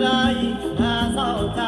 ไรน่าเศร้าใจ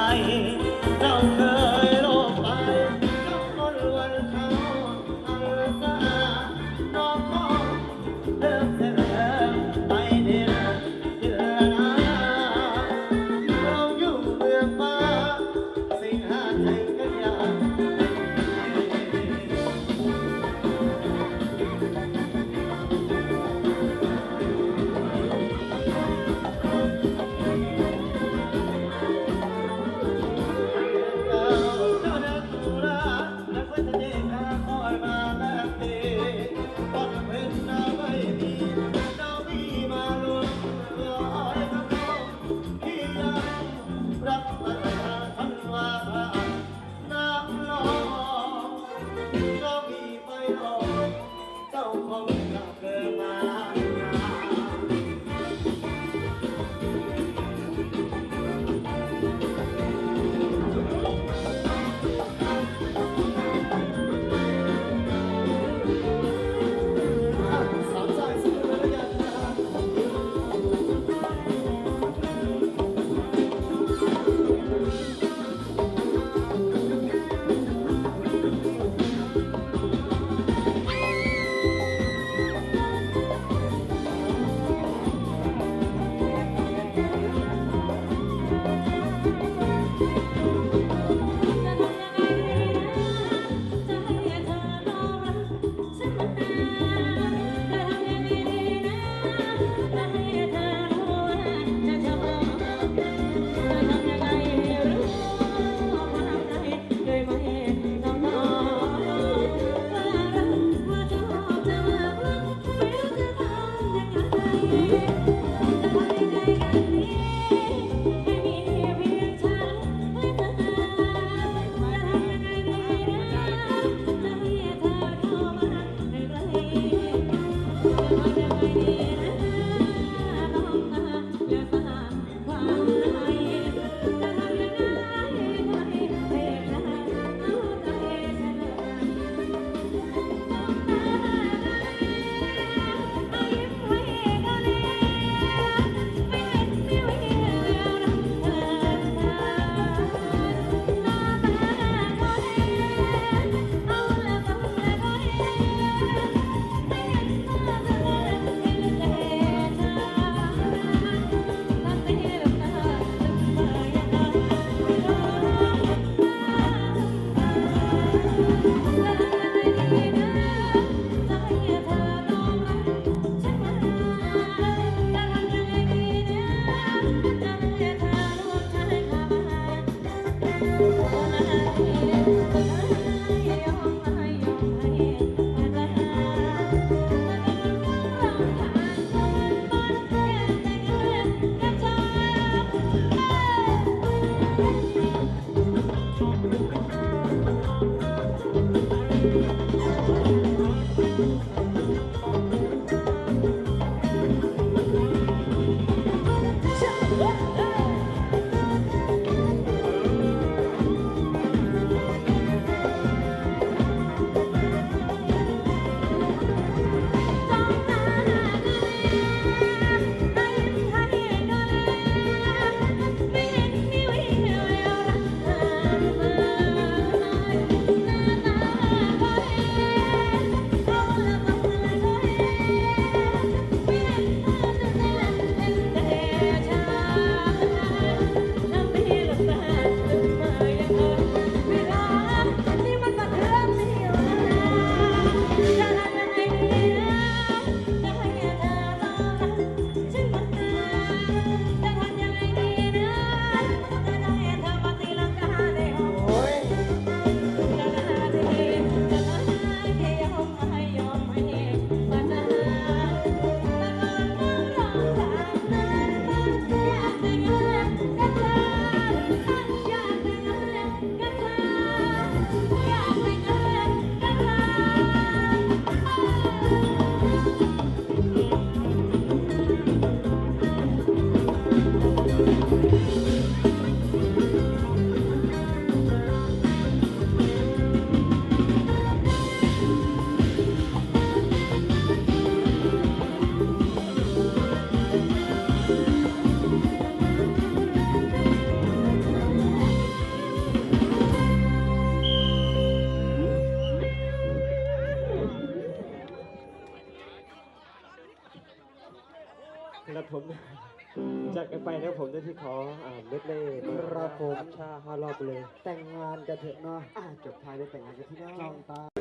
าห้ารอบเลย แต่งงานกันเถอะเนาะอ่จบท้ายด้วยแต่งงานกันที่น้องตา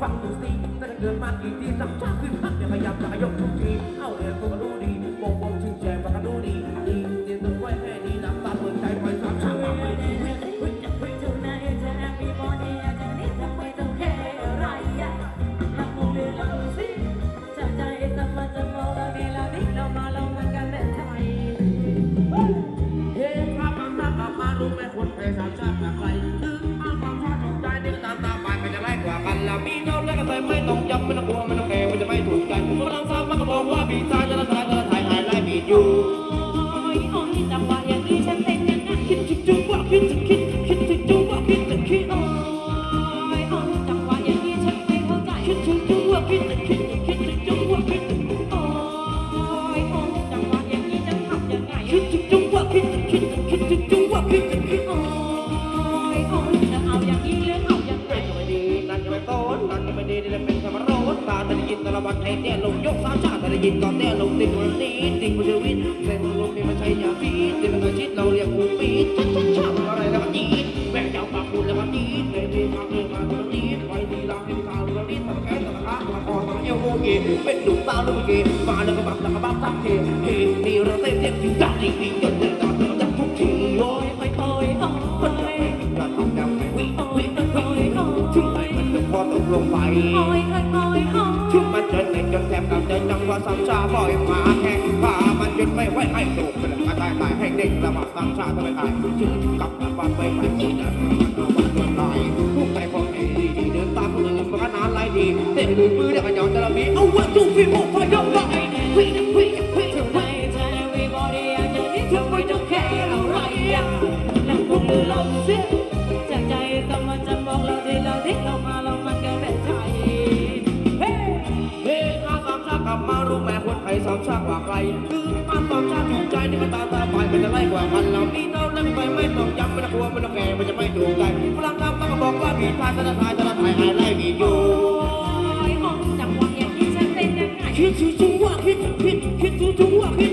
ฟังดูสิแต่เกิดมากี่ทีรักชาขึ้นพักเนี่ยพยายามจะยกทุกที เอาเลยคุณ จะเข้เอาวัตถุฟิโมไปวิ่งวิ่งวิ่งทำไมเธอวิ่บอด้ย่งนี้เธอไม่ต้องแคร์อะไรนั่งพุ่งลงเสียจใจต้มาจำบอกเราได้เราด้เรามาเรามันกันแบบไทยเฮ้เฮ้มาสามชาติกลับมารู้แม่คนไทยสามชาติกว่าใครคือมาสามชาติถูกใจที่มันตาตาไปมันจะไล่กว่ากันเรานี่เราเล่นไปไม่ต้องย้ำไม่ต้องกลัวไม่ต้องแคร์มันจะไม่ถูกใจพลังคำต้องบอกว่ามีทางจะทายจะทายหายไล่มีอยู่ hit, hit, hit through the walk.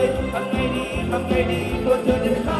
Almighty, Almighty, Almighty, for the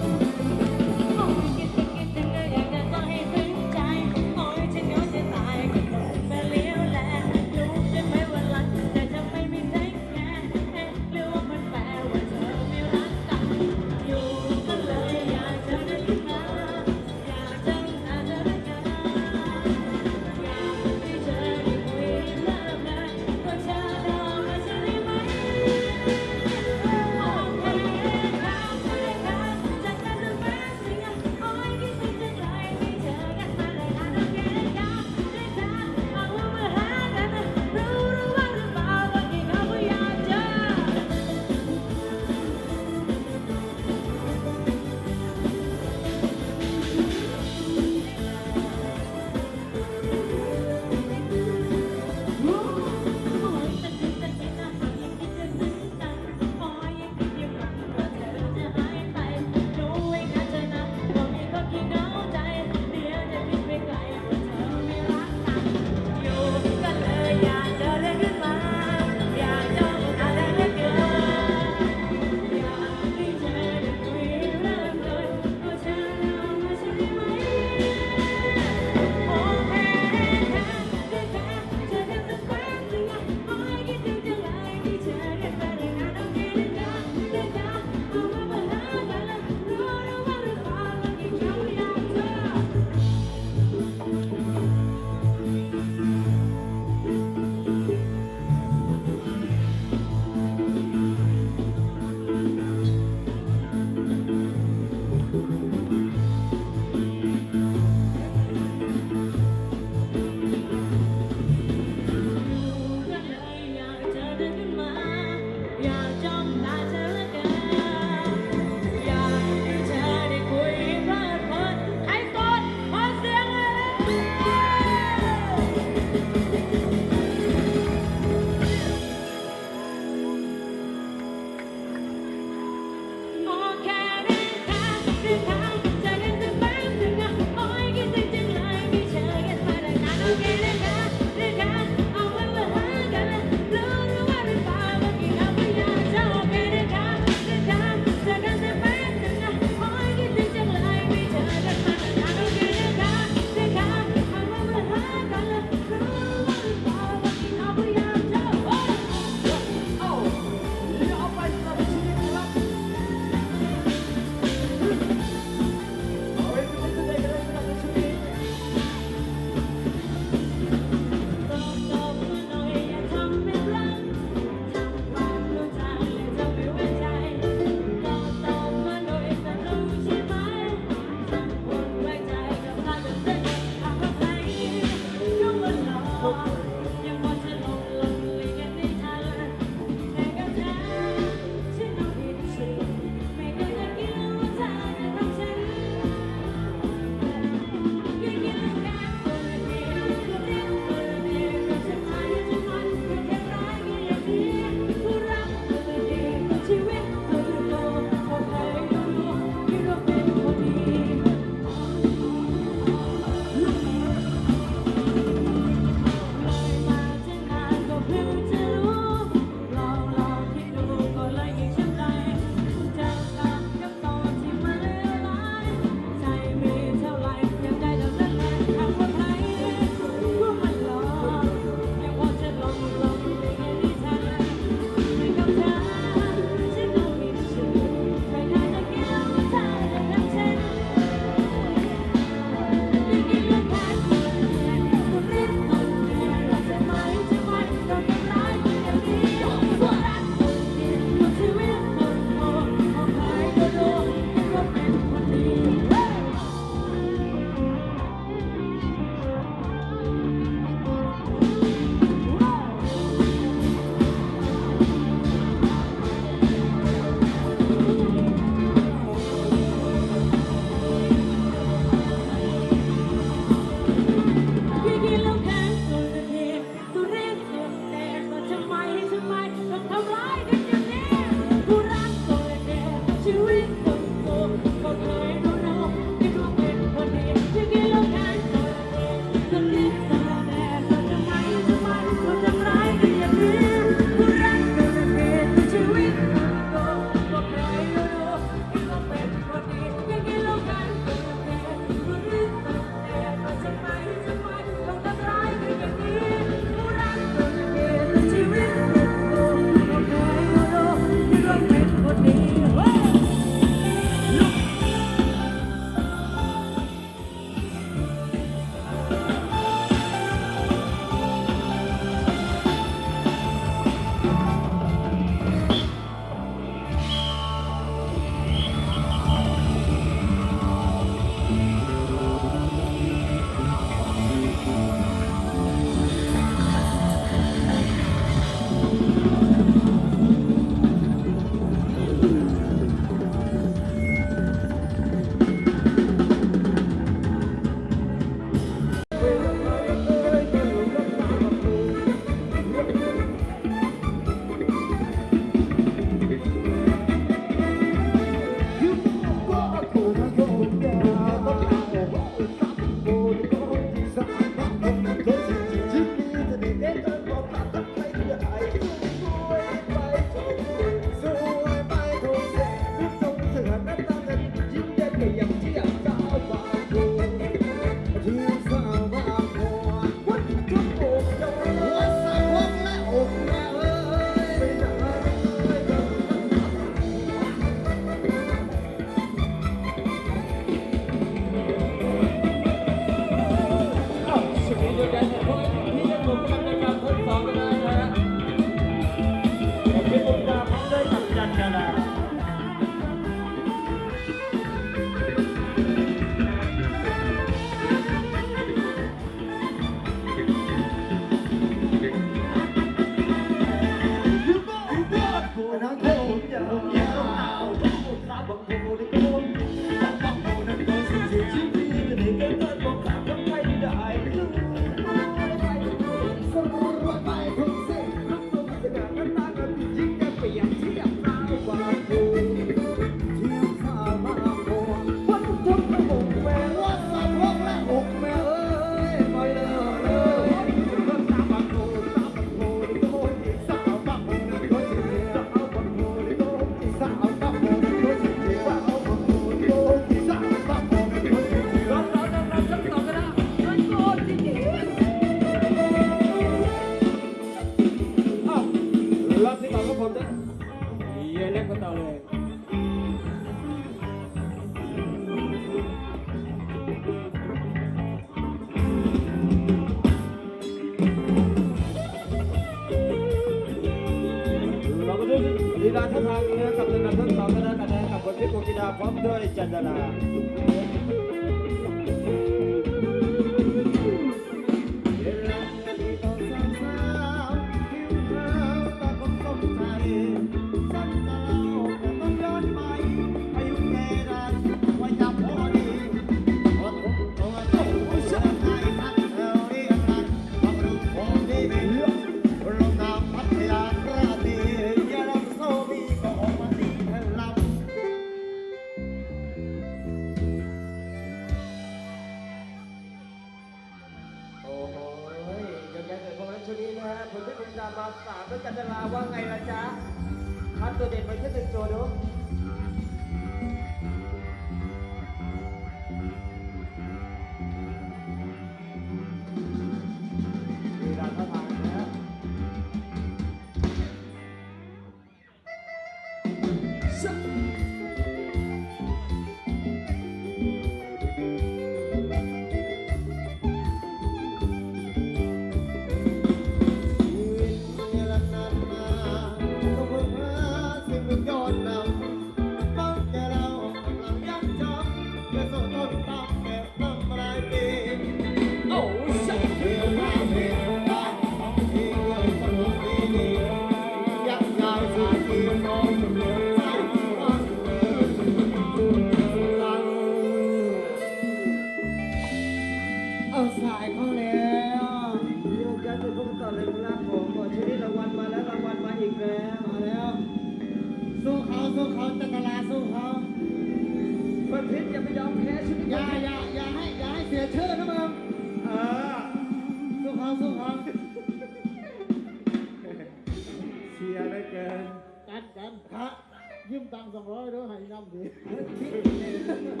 อ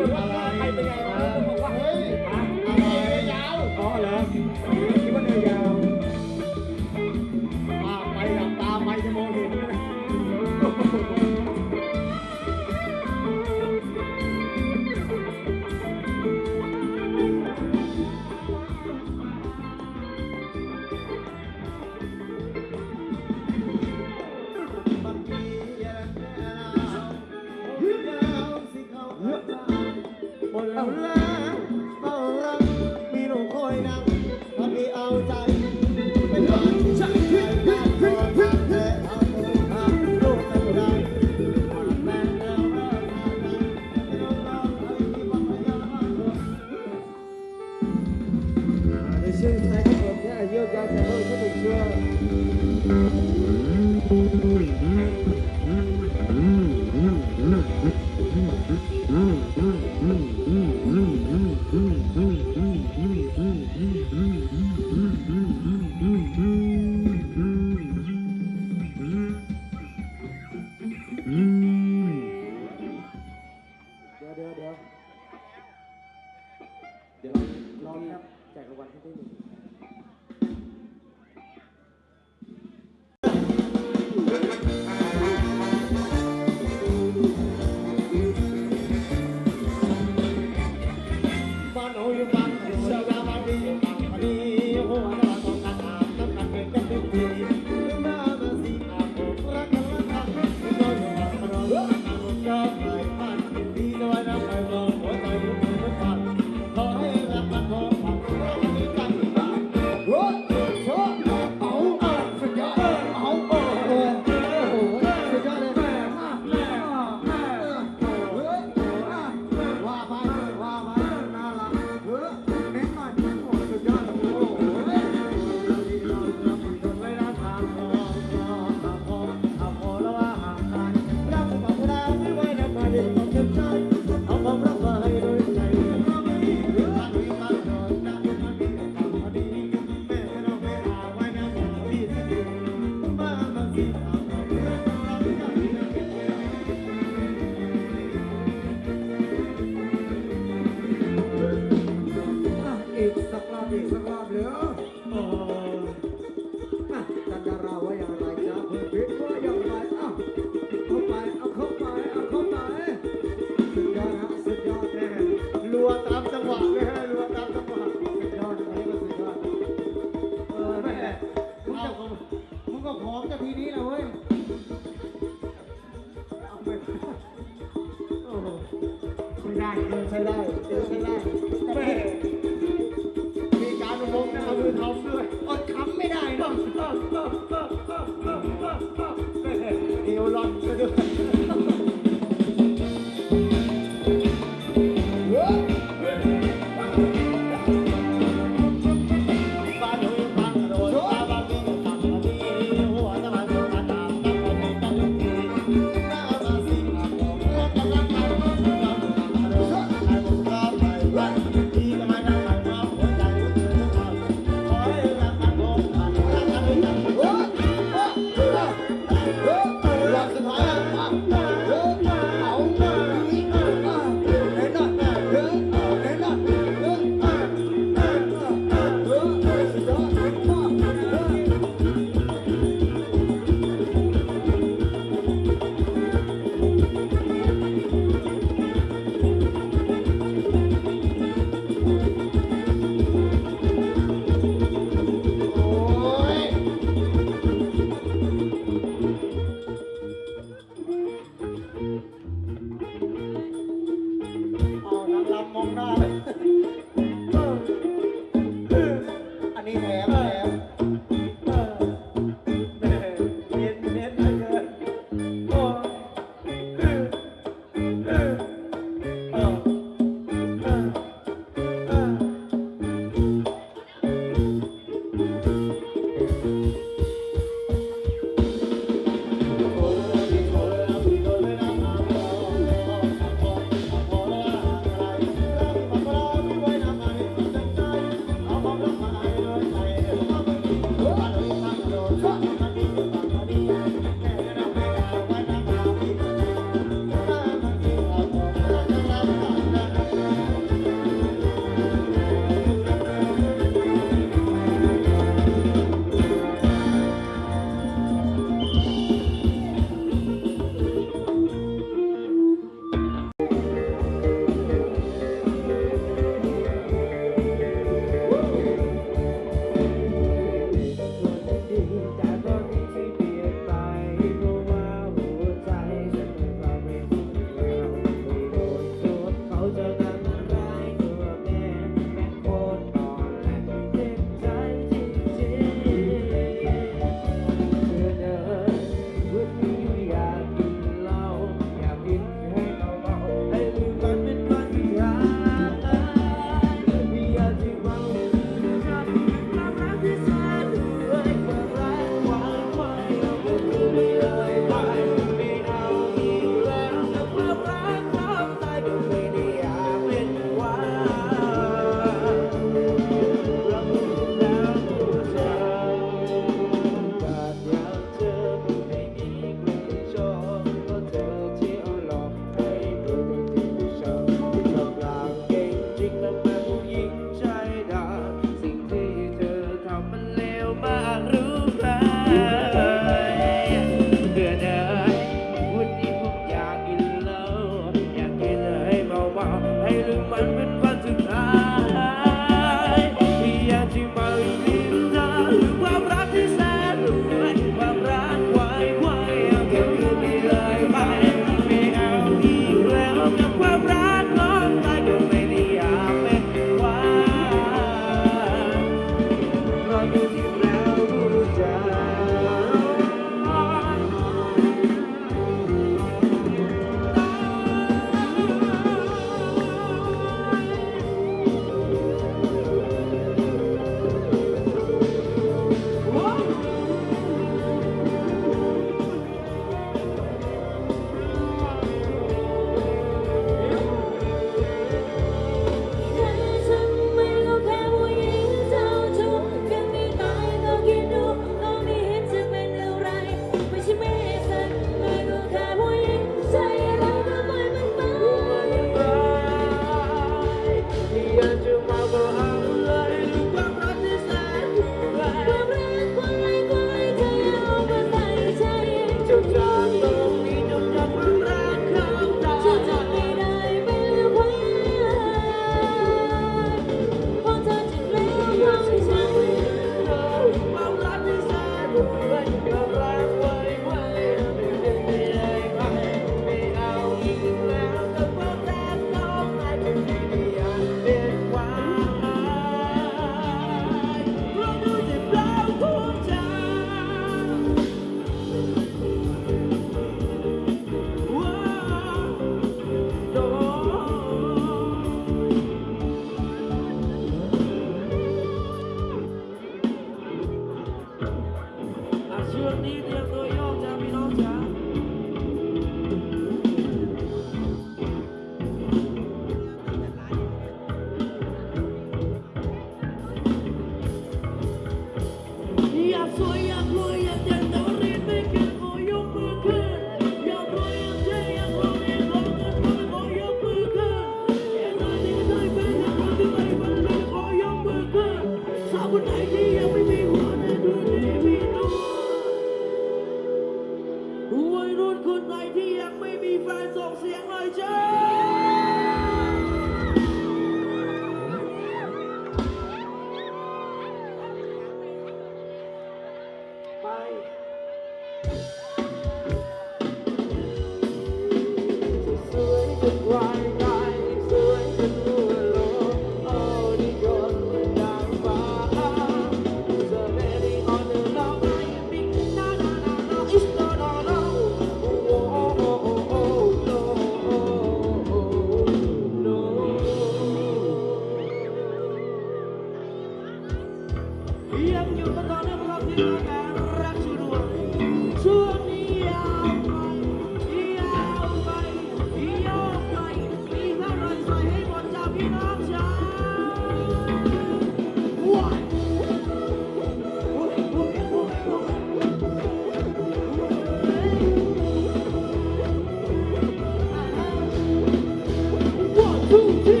two, three,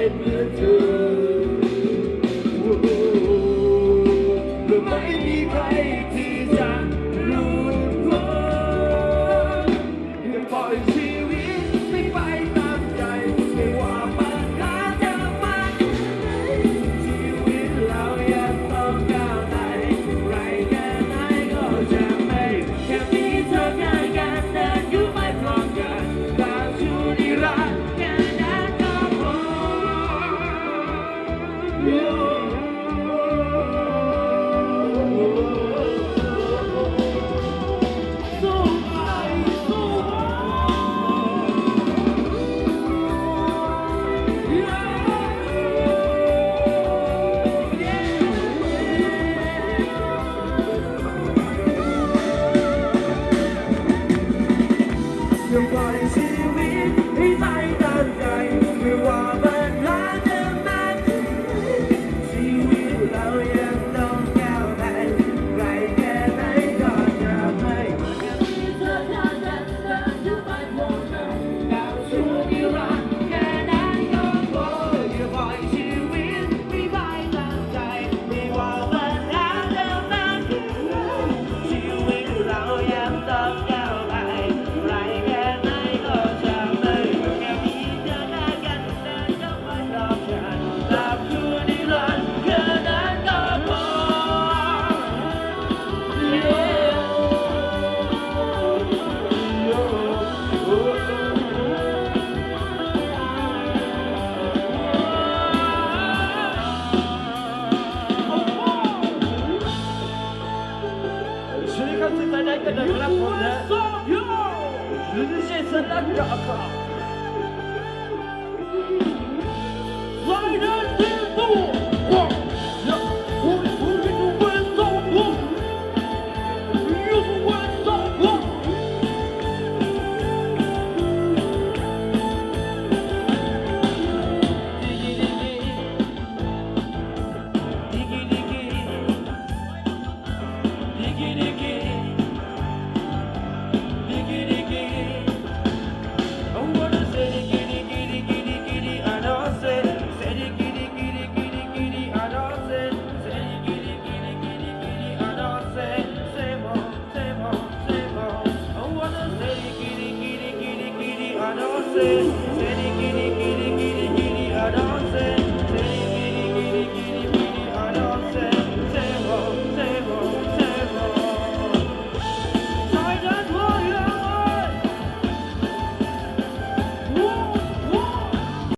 งเ